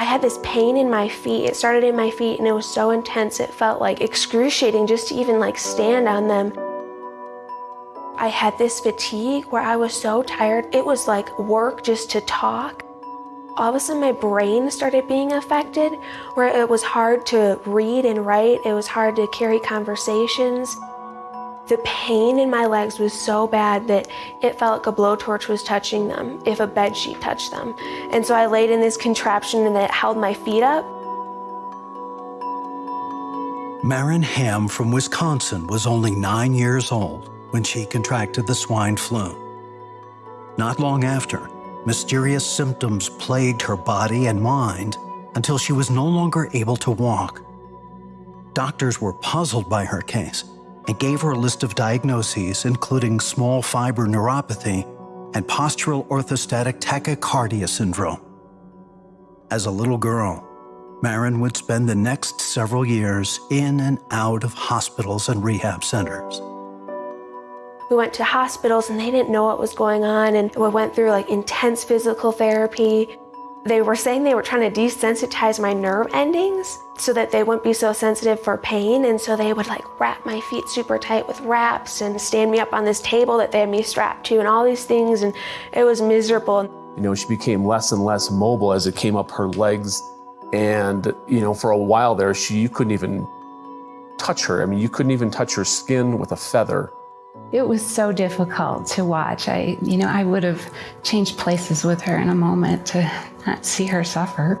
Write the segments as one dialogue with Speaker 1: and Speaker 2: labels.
Speaker 1: I had this pain in my feet. It started in my feet and it was so intense it felt like excruciating just to even like stand on them. I had this fatigue where I was so tired. It was like work just to talk. All of a sudden my brain started being affected where it was hard to read and write. It was hard to carry conversations. The pain in my legs was so bad that it felt like a blowtorch was touching them if a bed sheet touched them. And so I laid in this contraption and it held my feet up.
Speaker 2: Marin Ham from Wisconsin was only nine years old when she contracted the swine flu. Not long after, mysterious symptoms plagued her body and mind until she was no longer able to walk. Doctors were puzzled by her case and gave her a list of diagnoses, including small fiber neuropathy and postural orthostatic tachycardia syndrome. As a little girl, Marin would spend the next several years in and out of hospitals and rehab centers.
Speaker 1: We went to hospitals and they didn't know what was going on and we went through like intense physical therapy. They were saying they were trying to desensitize my nerve endings so that they wouldn't be so sensitive for pain. And so they would like wrap my feet super tight with wraps and stand me up on this table that they had me strapped to and all these things. And it was miserable.
Speaker 3: You know, she became less and less mobile as it came up her legs. And, you know, for a while there, she, you couldn't even touch her. I mean, you couldn't even touch her skin with a feather.
Speaker 4: It was so difficult to watch. I, you know, I would have changed places with her in a moment to not see her suffer.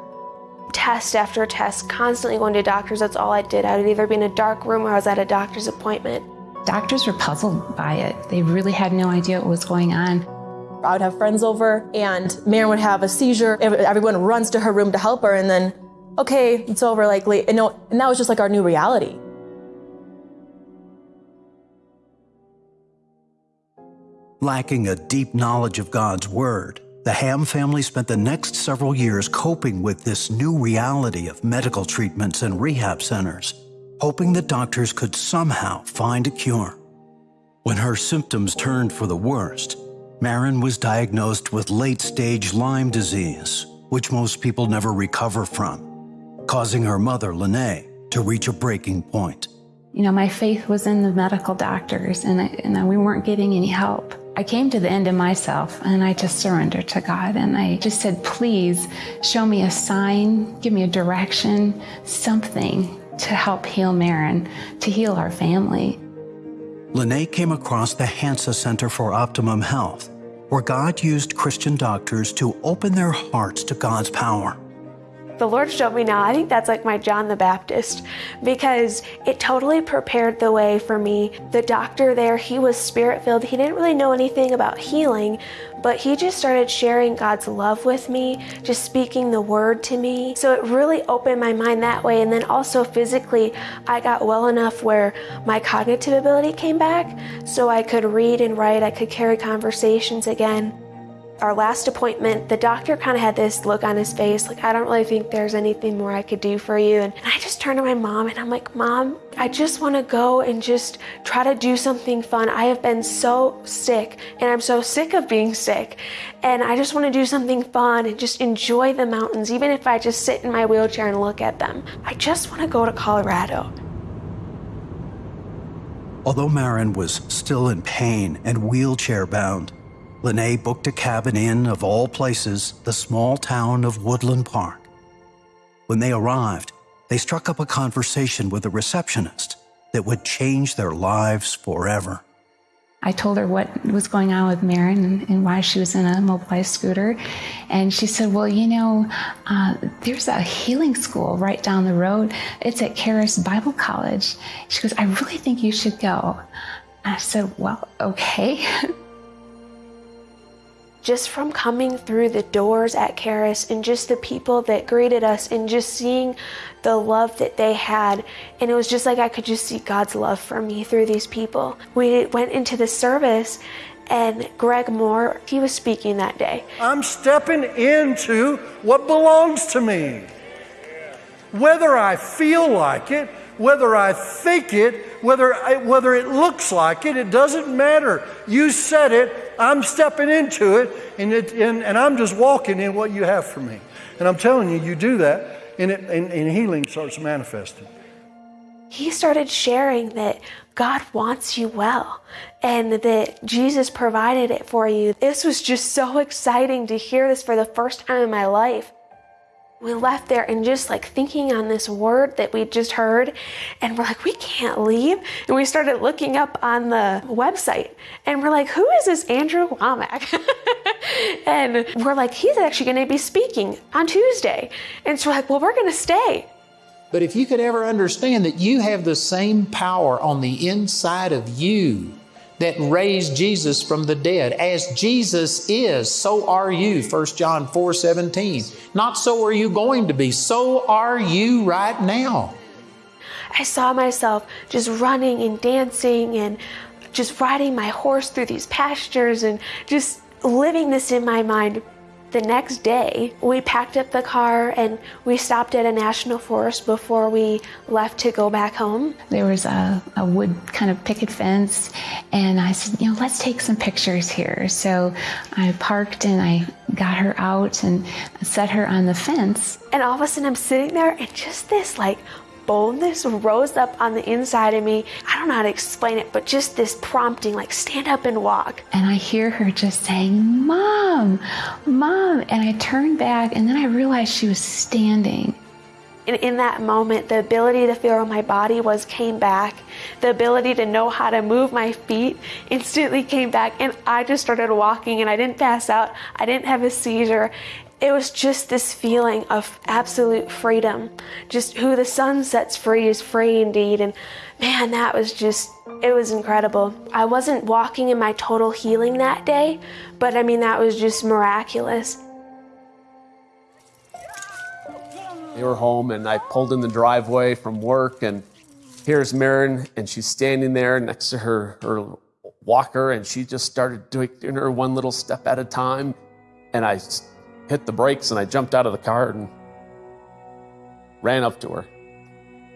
Speaker 1: Test after test, constantly going to doctors. That's all I did. I would either be in a dark room or I was at a doctor's appointment.
Speaker 4: Doctors were puzzled by it. They really had no idea what was going on.
Speaker 5: I would have friends over and Marin would have a seizure. Everyone runs to her room to help her and then, okay, it's over, like, and, no, and that was just like our new reality.
Speaker 2: Lacking a deep knowledge of God's Word, the Ham family spent the next several years coping with this new reality of medical treatments and rehab centers, hoping that doctors could somehow find a cure. When her symptoms turned for the worst, Marin was diagnosed with late-stage Lyme disease, which most people never recover from, causing her mother, Lene, to reach a breaking point.
Speaker 4: You know, my faith was in the medical doctors, and, I, and we weren't getting any help. I came to the end of myself and I just surrendered to God and I just said, please show me a sign, give me a direction, something to help heal Marin, to heal our family.
Speaker 2: Lene came across the Hansa Center for Optimum Health, where God used Christian doctors to open their hearts to God's power
Speaker 1: the Lord showed me now, I think that's like my John the Baptist because it totally prepared the way for me. The doctor there, he was spirit filled. He didn't really know anything about healing, but he just started sharing God's love with me, just speaking the word to me. So it really opened my mind that way. And then also physically, I got well enough where my cognitive ability came back so I could read and write, I could carry conversations again our last appointment, the doctor kind of had this look on his face, like, I don't really think there's anything more I could do for you. And, and I just turned to my mom and I'm like, Mom, I just want to go and just try to do something fun. I have been so sick and I'm so sick of being sick. And I just want to do something fun and just enjoy the mountains, even if I just sit in my wheelchair and look at them. I just want to go to Colorado.
Speaker 2: Although Marin was still in pain and wheelchair bound, Lene booked a cabin in, of all places, the small town of Woodland Park. When they arrived, they struck up a conversation with a receptionist that would change their lives forever.
Speaker 4: I told her what was going on with Marin and, and, why she was in a mobilized scooter. And she said, Well, you know, uh, there's a healing school right down the road. It's at Charis Bible College. She goes, I really think you should go. I said, Well, okay.
Speaker 1: just from coming through the doors at Charis and just the people that greeted us and just seeing the love that they had. And it was just like I could just see God's love for me through these people. We went into the service and Greg Mohr, he was speaking that day.
Speaker 6: I'm stepping into what belongs to me. Whether I feel like it, whether I think it, whether, I, whether it looks like it, it doesn't matter. You said it, I'm stepping into it, and, it and, and I'm just walking in what you have for me. And I'm telling you, you do that, and, it, and, and healing starts manifesting.
Speaker 1: He started sharing that God wants you well and that Jesus provided it for you. This was just so exciting to hear this for the first time in my life we left there and just like thinking on this word that we just heard and we're like we can't leave. And we started looking up on the website and we're like who is this Andrew Wommack? And we're like he's actually going to be speaking on tuesday. And so we're like well we're going to stay.
Speaker 7: But if you could ever understand that you have the same power on the inside of you that raised Jesus from the dead. As Jesus is, so are you. 1 John 4 17. Not so are you going to be, so are you right now.
Speaker 1: I saw myself just running and dancing and just riding my horse through these pastures and just living this in my mind the next day, we packed up the car and we stopped at a national forest before we left to go back home.
Speaker 4: There was a, a wood kind of picket fence, and I said, you know, let's take some pictures here. So I parked and I got her out and set her on the fence.
Speaker 1: And all of a sudden, I'm sitting there, and just this like boldness rose up on the inside of me. I don't know how to explain it, but just this prompting, like stand up and walk.
Speaker 4: And I hear her just saying, Mom, Mom. And I turned back and then I realized she was standing.
Speaker 1: And in that moment, the ability to feel where my body was came back. The ability to know how to move my feet instantly came back. And I just started walking and I didn't pass out. I didn't have a seizure it was just this feeling of absolute freedom. Just who the Son sets free is free indeed. And man, that was just, it was incredible. I wasn't walking in my total healing that day, but I mean, that was just miraculous.
Speaker 3: They were home, and I pulled in the driveway from work, and here's Marin, and she's standing there next to her, her walker, and she just started doing her one little step at a time. And I hit the brakes and I jumped out of the car and ran up to her,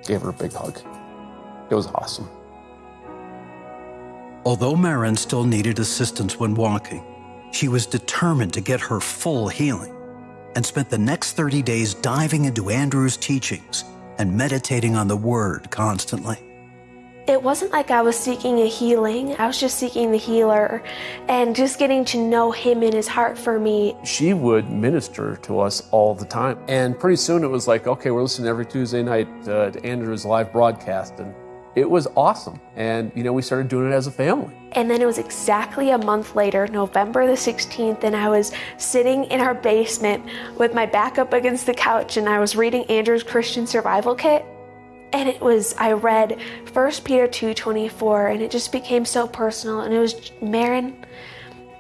Speaker 3: gave her a big hug. It was awesome.
Speaker 2: Although Marin still needed assistance when walking, she was determined to get her full healing and spent the next 30 days diving into Andrew's teachings and meditating on the Word constantly
Speaker 1: it wasn't like I was seeking a healing. I was just seeking the healer and just getting to know him in his heart for me.
Speaker 3: She would minister to us all the time. And pretty soon it was like, okay, we're listening every Tuesday night uh, to Andrew's live broadcast. And it was awesome. And, you know, we started doing it as a family.
Speaker 1: And then it was exactly a month later, November the 16th, and I was sitting in our basement with my back up against the couch and I was reading Andrew's Christian Survival Kit and it was i read 1 peter 2.24 and it just became so personal and it was marin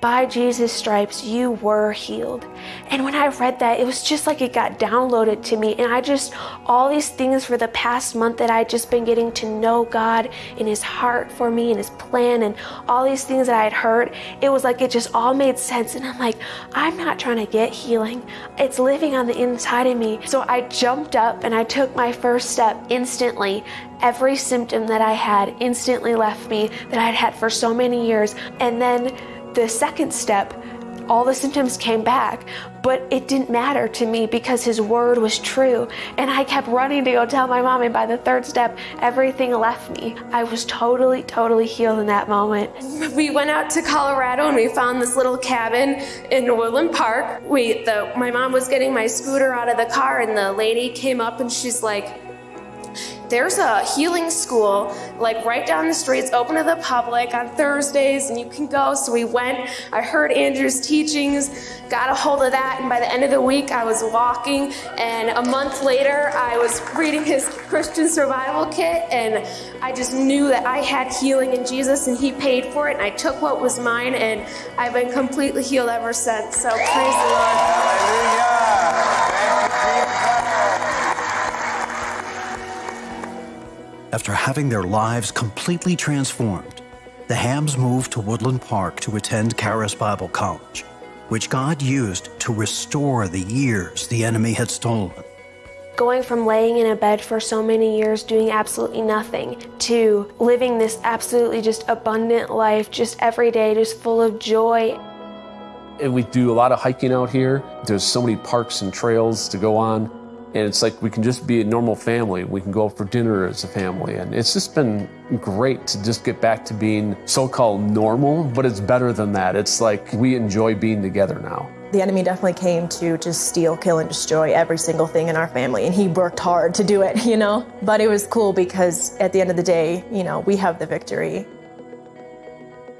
Speaker 1: by Jesus' stripes, you were healed. And when I read that, it was just like it got downloaded to me. And I just, all these things for the past month that I'd just been getting to know God in His heart for me and His plan and all these things that I had heard, it was like it just all made sense. And I'm like, I'm not trying to get healing, it's living on the inside of me. So I jumped up and I took my first step instantly every symptom that I had instantly left me that I'd had for so many years. And then the second step, all the symptoms came back, but it didn't matter to me because his word was true. And I kept running to go tell my mom, and by the third step, everything left me. I was totally, totally healed in that moment. We went out to Colorado and we found this little cabin in Woodland Park. We, the, my mom was getting my scooter out of the car, and the lady came up and she's like, there's a healing school like right down the street. It's open to the public on Thursdays and you can go. So we went. I heard Andrew's teachings, got a hold of that, and by the end of the week I was walking. And a month later I was reading his Christian survival kit and I just knew that I had healing in Jesus and he paid for it. And I took what was mine and I've been completely healed ever since. So praise the Lord.
Speaker 2: After having their lives completely transformed, the Hams moved to Woodland Park to attend Charis Bible College, which God used to restore the years the enemy had stolen.
Speaker 1: Going from laying in a bed for so many years doing absolutely nothing to living this absolutely just abundant life, just every day, just full of joy.
Speaker 3: And we do a lot of hiking out here. There's so many parks and trails to go on. And it's like we can just be a normal family. We can go out for dinner as a family. And it's just been great to just get back to being so called normal, but it's better than that. It's like we enjoy being together now.
Speaker 5: The enemy definitely came to just steal, kill, and destroy every single thing in our family, and he worked hard to do it, you know? But it was cool because at the end of the day, you know, we have the victory.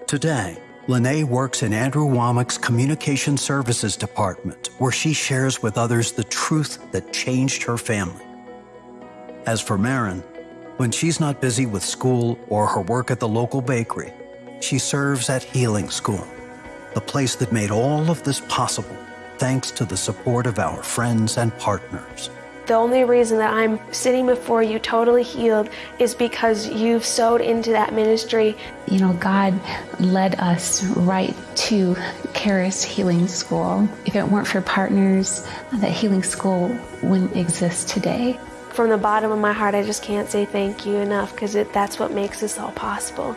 Speaker 2: Today, Lene works in Andrew Wommack's Communication Services Department, where she shares with others the truth that changed her family. As for Marin, when she's not busy with school or her work at the local bakery, she serves at Healing School, the place that made all of this possible thanks to the support of our friends and partners.
Speaker 1: The only reason that I'm sitting before you totally healed is because you've sowed into that ministry.
Speaker 4: You know, God led us right to Charis Healing School. If it weren't for partners, that healing school wouldn't exist today.
Speaker 1: From the bottom of my heart, I just can't say thank you enough because that's what makes this all possible.